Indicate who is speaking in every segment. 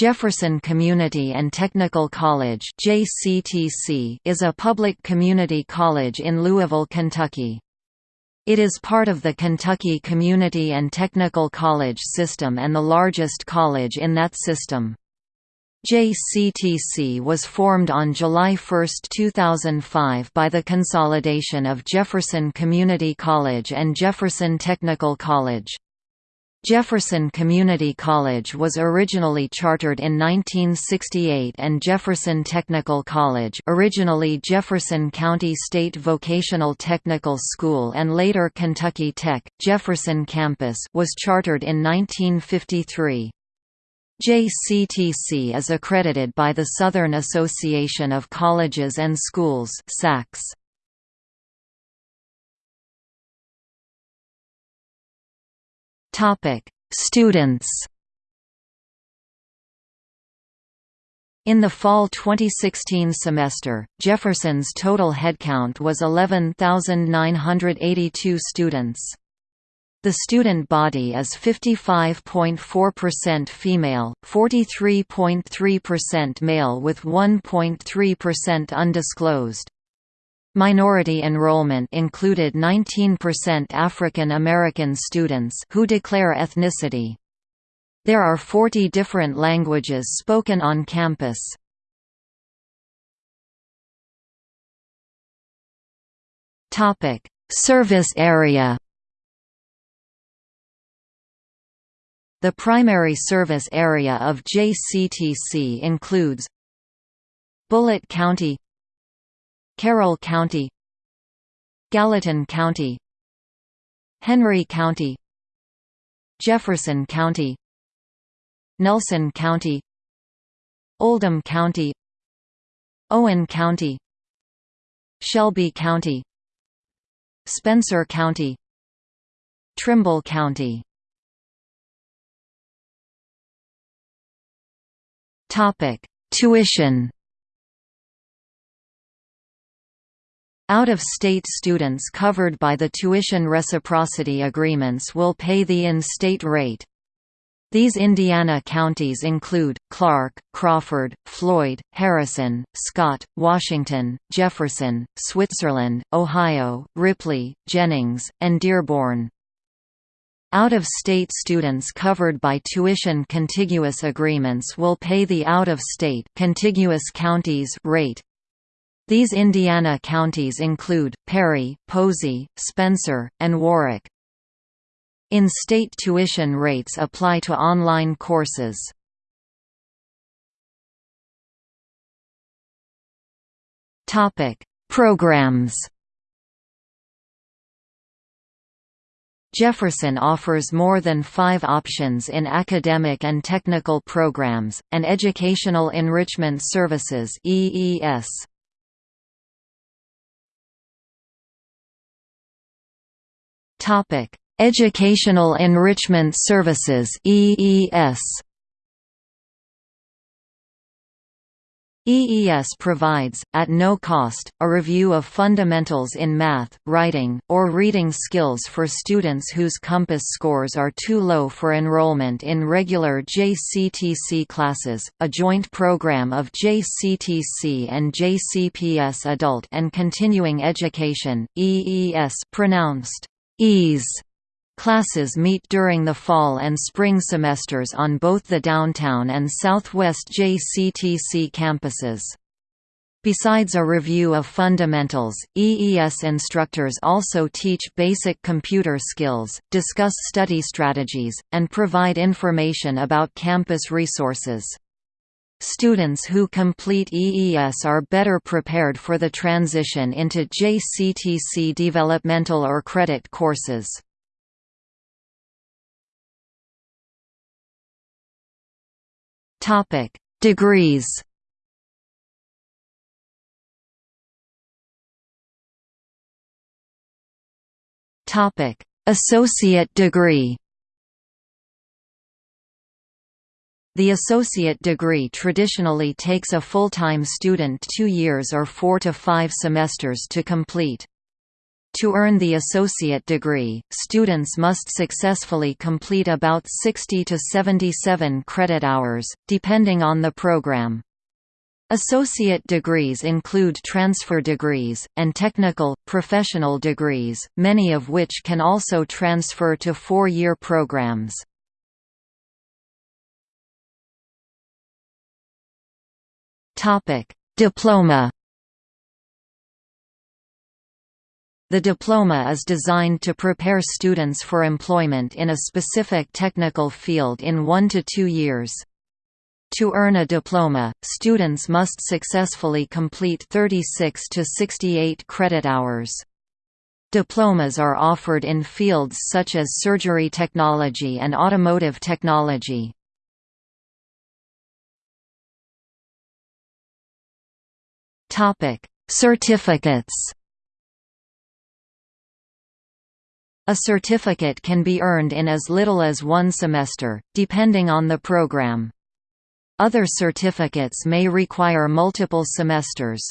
Speaker 1: Jefferson Community and Technical College is a public community college in Louisville, Kentucky. It is part of the Kentucky Community and Technical College system and the largest college in that system. JCTC was formed on July 1, 2005 by the consolidation of Jefferson Community College and Jefferson Technical College. Jefferson Community College was originally chartered in 1968 and Jefferson Technical College originally Jefferson County State Vocational Technical School and later Kentucky Tech, Jefferson Campus was chartered in 1953. JCTC is accredited by the Southern Association of Colleges and Schools SACS. Topic: Students. In the fall 2016 semester, Jefferson's total headcount was 11,982 students. The student body is 55.4% female, 43.3% male with 1.3% undisclosed. Minority enrollment included 19% African American students who declare ethnicity. There are 40 different languages spoken on campus. Topic: Service area. The primary service area of JCTC includes Bullitt County Carroll County Gallatin County Henry County Jefferson County Nelson County Oldham County Owen County Shelby County Spencer County Trimble County. Topic: Tuition Out-of-state students covered by the tuition reciprocity agreements will pay the in-state rate. These Indiana counties include, Clark, Crawford, Floyd, Harrison, Scott, Washington, Jefferson, Switzerland, Ohio, Ripley, Jennings, and Dearborn. Out-of-state students covered by tuition contiguous agreements will pay the out-of-state contiguous counties rate. These Indiana counties include, Perry, Posey, Spencer, and Warwick. In-state tuition rates apply to online courses. Programs Jefferson offers more than five options in academic and technical programs, and Educational Enrichment Services EES. Topic: Educational Enrichment Services (EES). EES provides, at no cost, a review of fundamentals in math, writing, or reading skills for students whose COMPASS scores are too low for enrollment in regular JCTC classes, a joint program of JCTC and JCPS Adult and Continuing Education, EES pronounced EASE classes meet during the fall and spring semesters on both the downtown and southwest JCTC campuses. Besides a review of fundamentals, EES instructors also teach basic computer skills, discuss study strategies, and provide information about campus resources. Students who complete EES are better prepared for the transition into JCTC developmental or credit courses. Topic: Degrees. Topic: Associate degree. The associate degree traditionally takes a full-time student two years or four to five semesters to complete. To earn the associate degree, students must successfully complete about 60 to 77 credit hours, depending on the program. Associate degrees include transfer degrees, and technical, professional degrees, many of which can also transfer to four-year programs. Diploma The diploma is designed to prepare students for employment in a specific technical field in one to two years. To earn a diploma, students must successfully complete 36 to 68 credit hours. Diplomas are offered in fields such as surgery technology and automotive technology. Certificates A certificate can be earned in as little as one semester, depending on the program. Other certificates may require multiple semesters.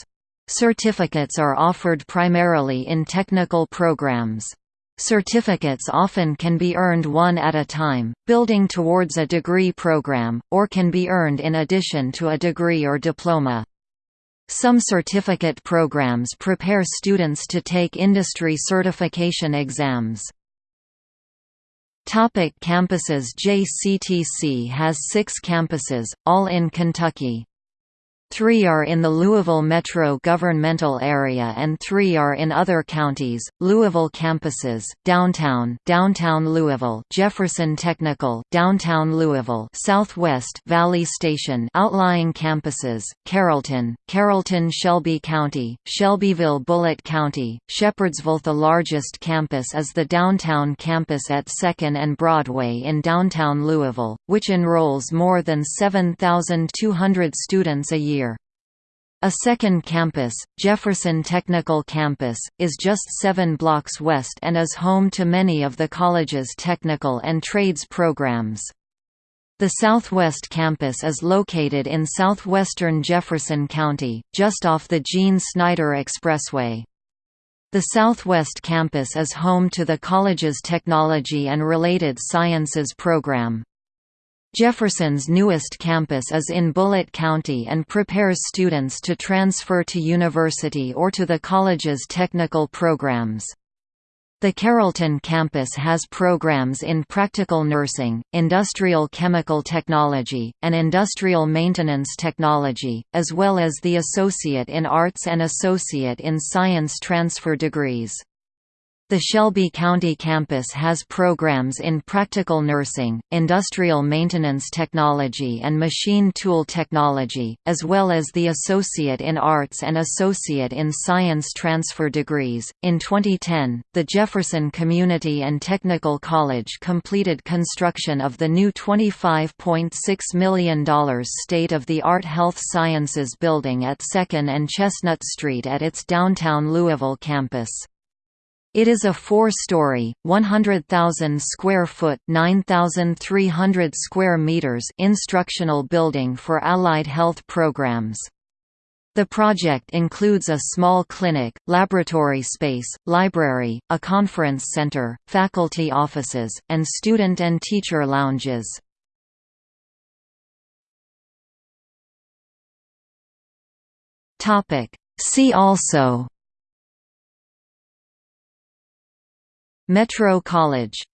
Speaker 1: Certificates are offered primarily in technical programs. Certificates often can be earned one at a time, building towards a degree program, or can be earned in addition to a degree or diploma. Some certificate programs prepare students to take industry certification exams. Topic campuses JCTC has six campuses, all in Kentucky. Three are in the Louisville metro governmental area and three are in other counties. Louisville campuses: Downtown, Downtown Louisville, Jefferson Technical, Downtown Louisville, Southwest Valley Station. Outlying campuses: Carrollton, Carrollton Shelby County, Shelbyville Bullitt County, Shepherdsville. The largest campus is the downtown campus at 2nd and Broadway in downtown Louisville, which enrolls more than 7,200 students a year. A second campus, Jefferson Technical Campus, is just seven blocks west and is home to many of the college's technical and trades programs. The Southwest Campus is located in southwestern Jefferson County, just off the Gene Snyder Expressway. The Southwest Campus is home to the college's Technology and Related Sciences program. Jefferson's newest campus is in Bullitt County and prepares students to transfer to university or to the college's technical programs. The Carrollton campus has programs in practical nursing, industrial chemical technology, and industrial maintenance technology, as well as the Associate in Arts and Associate in Science transfer degrees. The Shelby County campus has programs in practical nursing, industrial maintenance technology and machine tool technology, as well as the Associate in Arts and Associate in Science transfer degrees. In 2010, the Jefferson Community and Technical College completed construction of the new $25.6 million state of the art Health Sciences building at 2nd and Chestnut Street at its downtown Louisville campus. It is a four-story, 100,000 square foot (9,300 square meters) instructional building for allied health programs. The project includes a small clinic, laboratory space, library, a conference center, faculty offices, and student and teacher lounges. See also Metro College